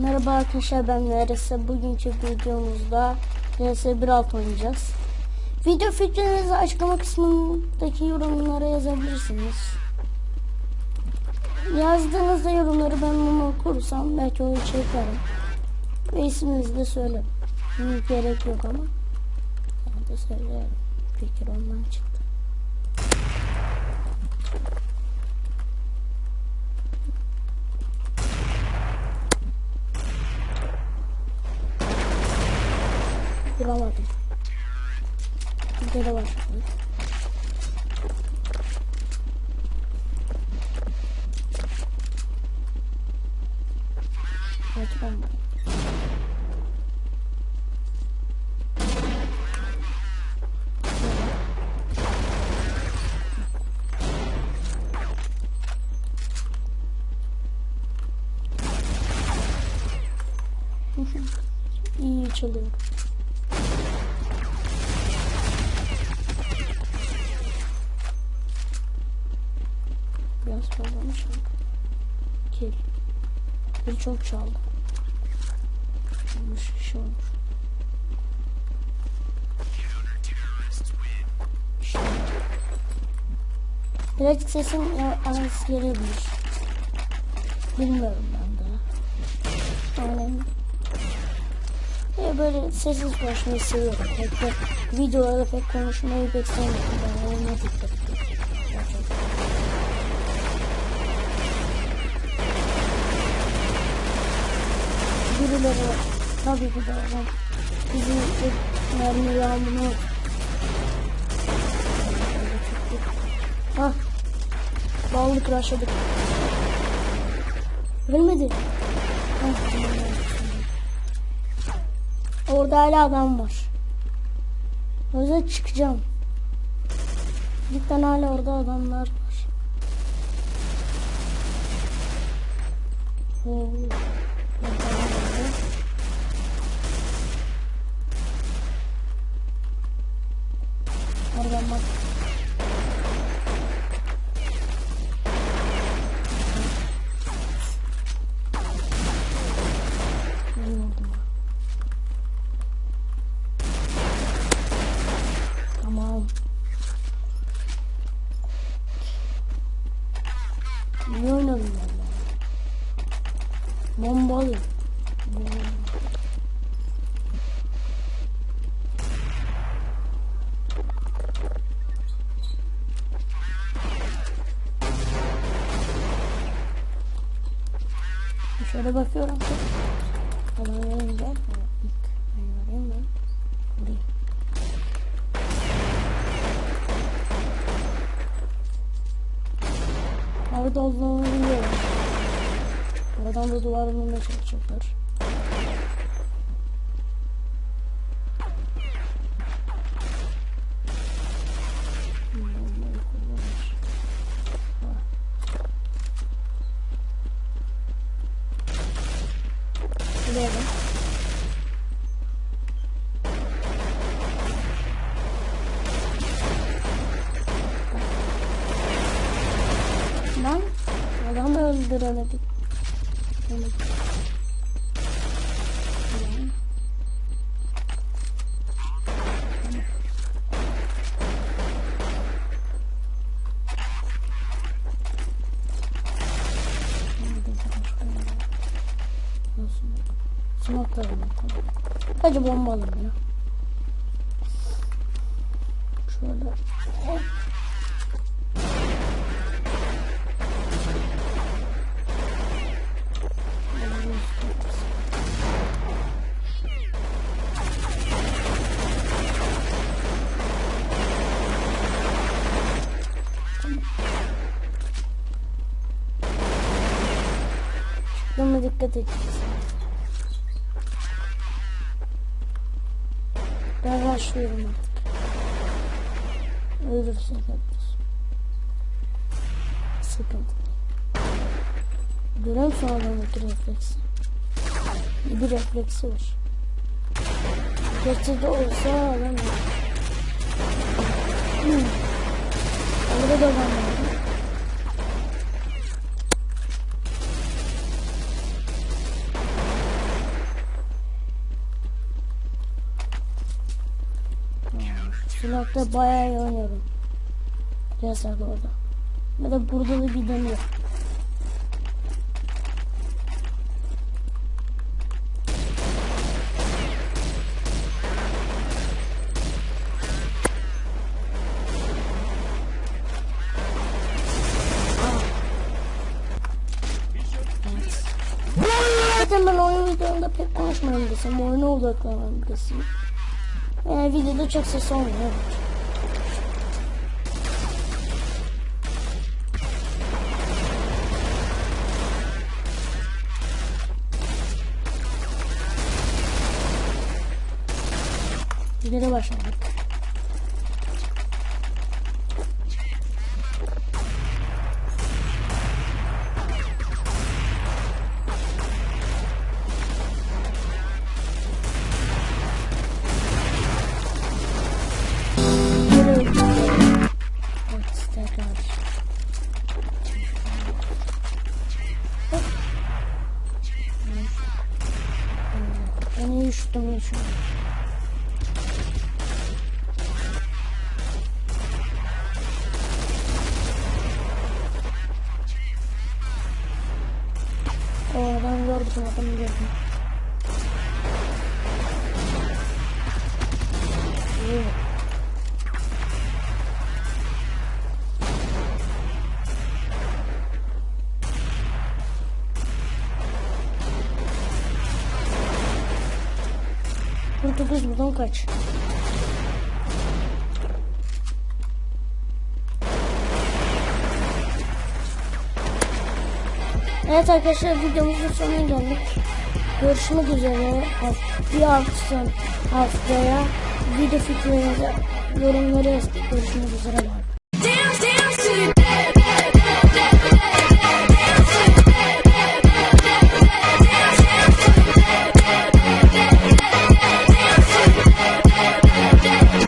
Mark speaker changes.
Speaker 1: Merhaba arkadaşlar ben RS. Bugünkü videomuzda RS 1.6 oynayacağız. Video fikrinizi açıklama kısmındaki yorumlara yazabilirsiniz. Yazdığınızda yorumları ben bunu okursam belki onu çekerim. Ve isminizi de söylerim. Gerek yok ama. Ben de söylerim. Fikir ondan çıktı. Bulamadım. Burada da var. Evet ben. İyi çalıyor. Biraz fazla mı? Kill. Bir çok çaldı. Olmuş şey olmuş. Sesim ya- az gelebilir. Bilmiyorum ben daha. Yani ya böyle sessiz konuşmayı seviyorum. Pek de videolarda pek konuşmayı pek sevmiyorum. Ben ona dikkat ediyorum. Birileri var. Tabii ki de var. Bizim mermi yağmuru Hah. Bağlılık raşladık. Ölmedi. Hah, tamam, evet. Orada hala adam var. Yüzden çıkacağım. Cidden hala orada adamlar var. Oo. Bilmiyordum. Tamam. İyi oynadım valla. Bombalı. Bombalı. Şöyle bakıyorum. Adam verince ilk ben göreyim ben. Vurayım. Orada olduğunu biliyorum. Oradan da duvar bulmaya çalışacaklar. Bombayı kullanır. Ha. Biliyorum. Lan adamı öldüremedik. Evet. Tamam. Nerede başka ne var? Nasıl? Smoke'larım yok. Hadi bomba alalım ya. Şöyle. Hop. Dikkat edeceğiz. Ben başlıyorum artık. Ölürsek ölürüz. Sıkıntı. Musun adamdaki refleksi? Bir refleksi var. Gerçekte olsa adam yok. Hmm. Orada da var. Blokta bayağı iyi oynuyorum. Yasak orada. Ve de burada da bir. Zaten ben oyun videolarında pek konuşmuyorum desem, oyuna odaklanıyorum desem. Yani videoda çok ses olmuyor. Geri başladık. Hop. Ben iyi üşüttüm şu an. O adam gördüm, adamı 9 buradan kaç. Evet arkadaşlar videomuzun sonuna geldik. Görüşmek üzere. Bir hafta haftaya video fikirlerinizi yorumları yazdık. Görüşmek üzere. Bye.